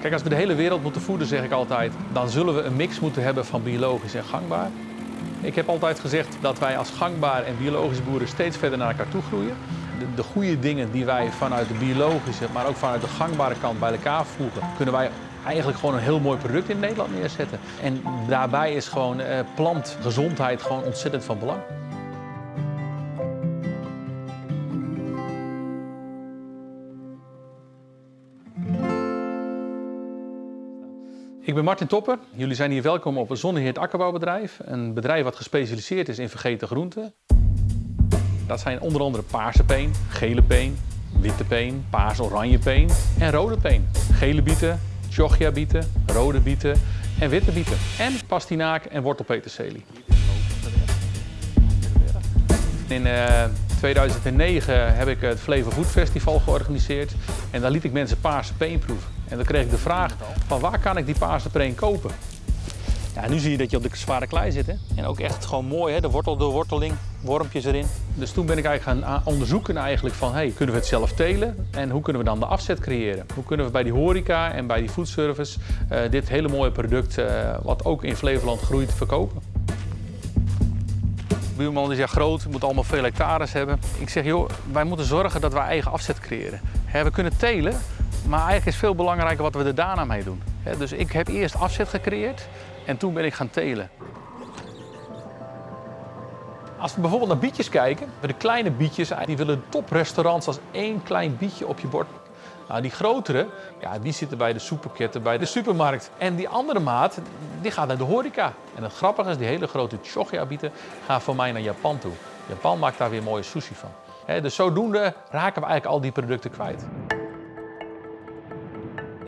Kijk, als we de hele wereld moeten voeden, zeg ik altijd, dan zullen we een mix moeten hebben van biologisch en gangbaar. Ik heb altijd gezegd dat wij als gangbaar en biologische boeren steeds verder naar elkaar toe groeien. De, de goede dingen die wij vanuit de biologische, maar ook vanuit de gangbare kant bij elkaar voegen, kunnen wij eigenlijk gewoon een heel mooi product in Nederland neerzetten. En daarbij is gewoon eh, plantgezondheid gewoon ontzettend van belang. Ik ben Martin Topper. Jullie zijn hier welkom op een Zonneheert Akkerbouwbedrijf. Een bedrijf wat gespecialiseerd is in vergeten groenten. Dat zijn onder andere paarse peen, gele peen, witte peen, paars-oranje peen en rode peen. Gele bieten, chogia bieten, rode bieten en witte bieten. En pastinaak en wortelpeterselie. In eh, 2009 heb ik het Flevo Food Festival georganiseerd en daar liet ik mensen paarse peen proeven. En dan kreeg ik de vraag van waar kan ik die paarse kopen? Ja, nu zie je dat je op de zware klei zit. Hè? En ook echt gewoon mooi, hè? de wortel door worteling, wormpjes erin. Dus toen ben ik eigenlijk gaan onderzoeken eigenlijk van, hey, kunnen we het zelf telen? En hoe kunnen we dan de afzet creëren? Hoe kunnen we bij die horeca en bij die foodservice uh, dit hele mooie product, uh, wat ook in Flevoland groeit, verkopen? De buurman is ja groot, moet allemaal veel hectares hebben. Ik zeg, joh, wij moeten zorgen dat wij eigen afzet creëren. we kunnen telen, maar eigenlijk is veel belangrijker wat we er daarna mee doen. Dus ik heb eerst afzet gecreëerd en toen ben ik gaan telen. Als we bijvoorbeeld naar bietjes kijken, de kleine bietjes die willen toprestaurants als één klein bietje op je bord. Nou, die grotere, ja, die zitten bij de supermarkten, bij de supermarkt. En die andere maat, die gaat naar de horeca. En het grappige is, die hele grote chogia-bieten gaan voor mij naar Japan toe. Japan maakt daar weer mooie sushi van. dus zodoende raken we eigenlijk al die producten kwijt.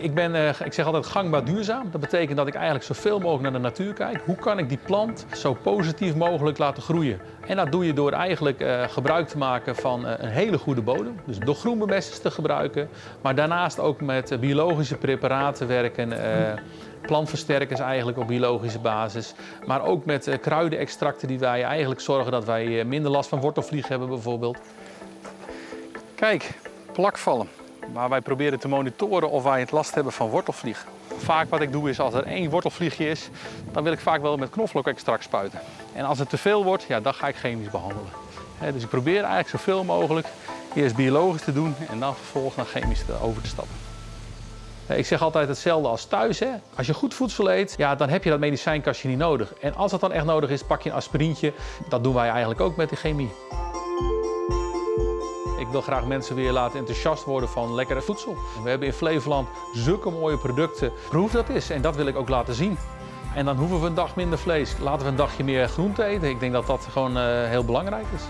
Ik, ben, uh, ik zeg altijd gangbaar duurzaam. Dat betekent dat ik eigenlijk zoveel mogelijk naar de natuur kijk. Hoe kan ik die plant zo positief mogelijk laten groeien? En dat doe je door eigenlijk uh, gebruik te maken van uh, een hele goede bodem. Dus door groenbemesters te gebruiken. Maar daarnaast ook met biologische preparaten werken. plantversterkers eigenlijk op biologische basis. Maar ook met kruidenextracten die wij eigenlijk zorgen dat wij minder last van wortelvlieg hebben bijvoorbeeld. Kijk, plakvallen waar wij proberen te monitoren of wij het last hebben van wortelvlieg. Vaak wat ik doe is als er één wortelvliegje is, dan wil ik vaak wel met knoflookextract spuiten. En als het te veel wordt, ja, dan ga ik chemisch behandelen. dus ik probeer eigenlijk zoveel mogelijk eerst biologisch te doen en dan vervolgens naar chemisch over te stappen. Ik zeg altijd hetzelfde als thuis. Hè? Als je goed voedsel eet, ja, dan heb je dat medicijnkastje niet nodig. En als dat dan echt nodig is, pak je een aspirintje. Dat doen wij eigenlijk ook met de chemie. Ik wil graag mensen weer laten enthousiast worden van lekkere voedsel. We hebben in Flevoland zulke mooie producten. Proef dat is en dat wil ik ook laten zien. En dan hoeven we een dag minder vlees. Laten we een dagje meer groente eten. Ik denk dat dat gewoon uh, heel belangrijk is.